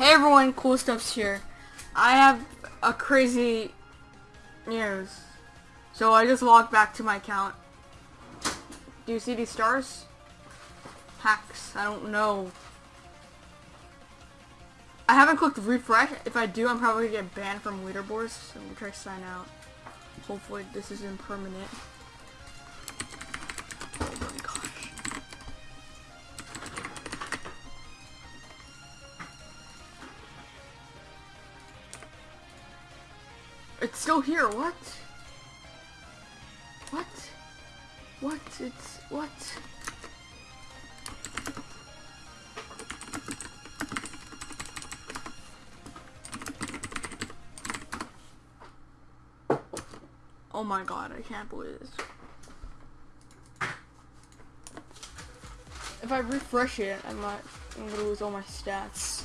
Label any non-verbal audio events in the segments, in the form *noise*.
Hey everyone, Cool Stuff's here. I have a crazy news. So I just logged back to my account. Do you see these stars? Hacks, I don't know. I haven't clicked refresh. If I do, I'm probably gonna get banned from leaderboards. So I'm gonna try to sign out. Hopefully this isn't permanent. It's still here, what? What? What? It's... what? Oh my god, I can't believe this. If I refresh it, I might I'm gonna lose all my stats.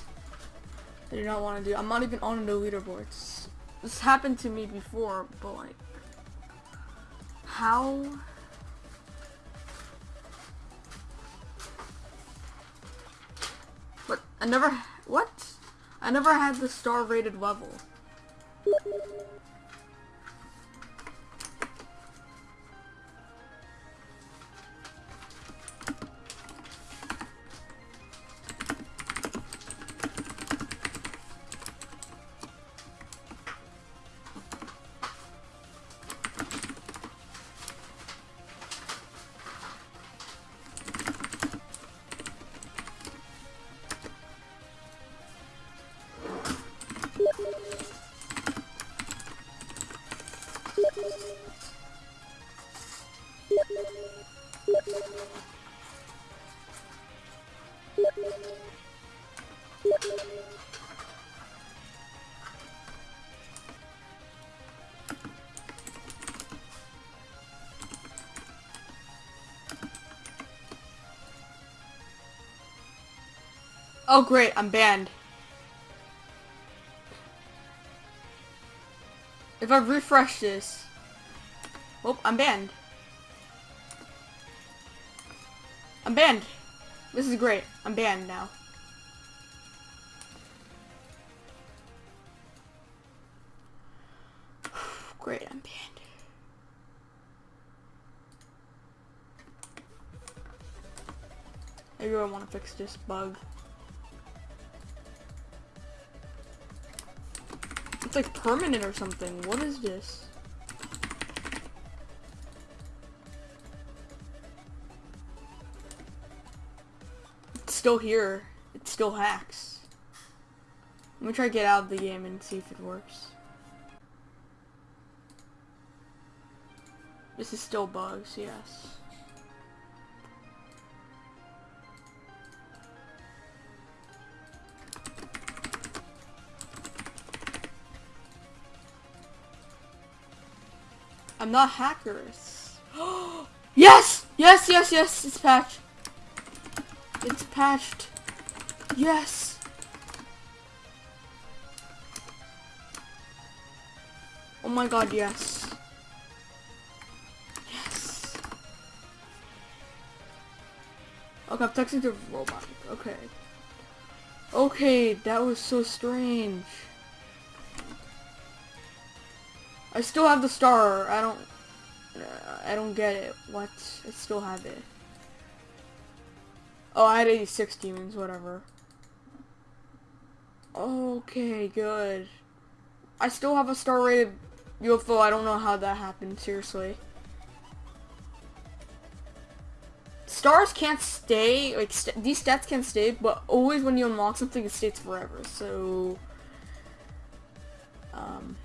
I do not want to do. I'm not even on the leaderboards. This happened to me before, but like, how? But I never. What? I never had the star rated level. Oh great, I'm banned. If I refresh this... Oh, I'm banned. I'm banned. This is great. I'm banned now. *sighs* great, I'm banned. Maybe I want to fix this bug. It's like permanent or something. What is this? Still here. It still hacks. Let me try to get out of the game and see if it works. This is still bugs, yes. I'm not hackers. *gasps* yes! Yes, yes, yes, it's patched. It's patched. Yes! Oh my god, yes. Yes. Okay, I'm texting to RobTop. Okay. Okay, that was so strange. I still have the star. I don't... I don't get it. What? I still have it. Oh, I had 86 demons, whatever. Okay, good. I still have a star rated UFO. I don't know how that happened, seriously. Stars can't stay, like, st these stats can't stay, but always when you unlock something, it stays forever, so... Um...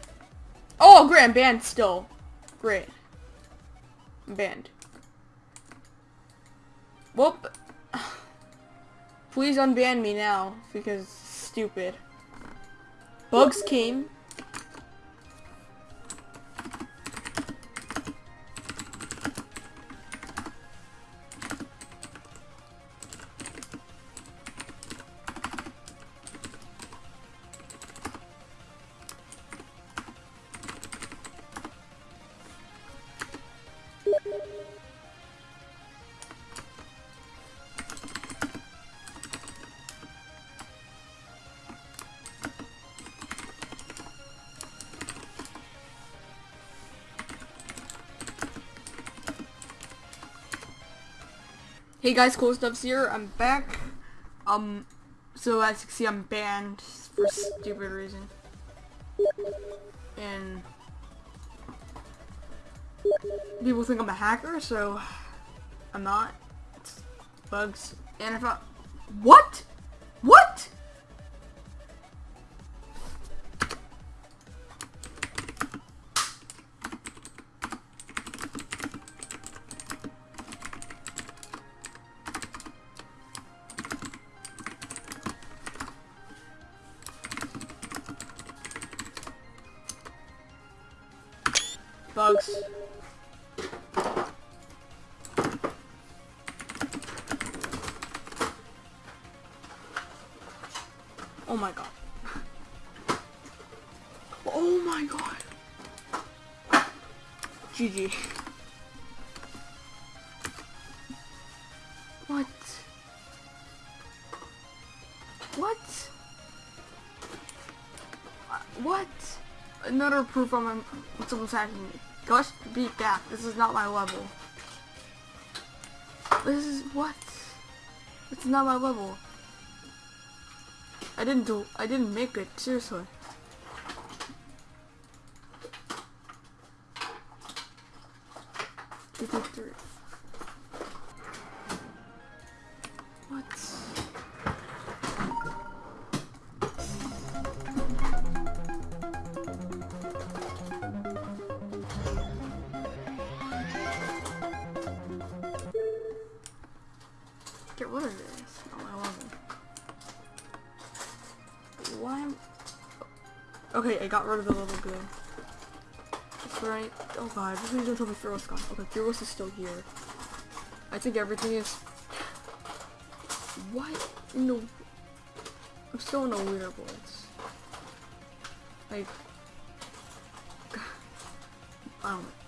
Oh, great, I'm banned still. Great. I'm banned. Whoop. Please unban me now, because stupid. Bugs came. Hey guys, Cool Stuffs here. I'm back. Um, so as you can see, I'm banned for stupid reason. And people think I'm a hacker, so I'm not. It's bugs. And if I... What? What? Bugs. Oh my god. Oh my god. GG. What? What? Uh, What? Another proof on someone's hacking me. Gush, beat back. This is not my level. This is what? It's not my level. I didn't do. I didn't make it. Seriously. What? Get rid of this. Oh, I it. Why? am- Okay, I got rid of the little good. That's right. Oh god, please don't tell me Fearless gone. Okay, Fearless is still here. I think everything is. What? No. I'm still in a weird place. Like. *sighs* I don't know.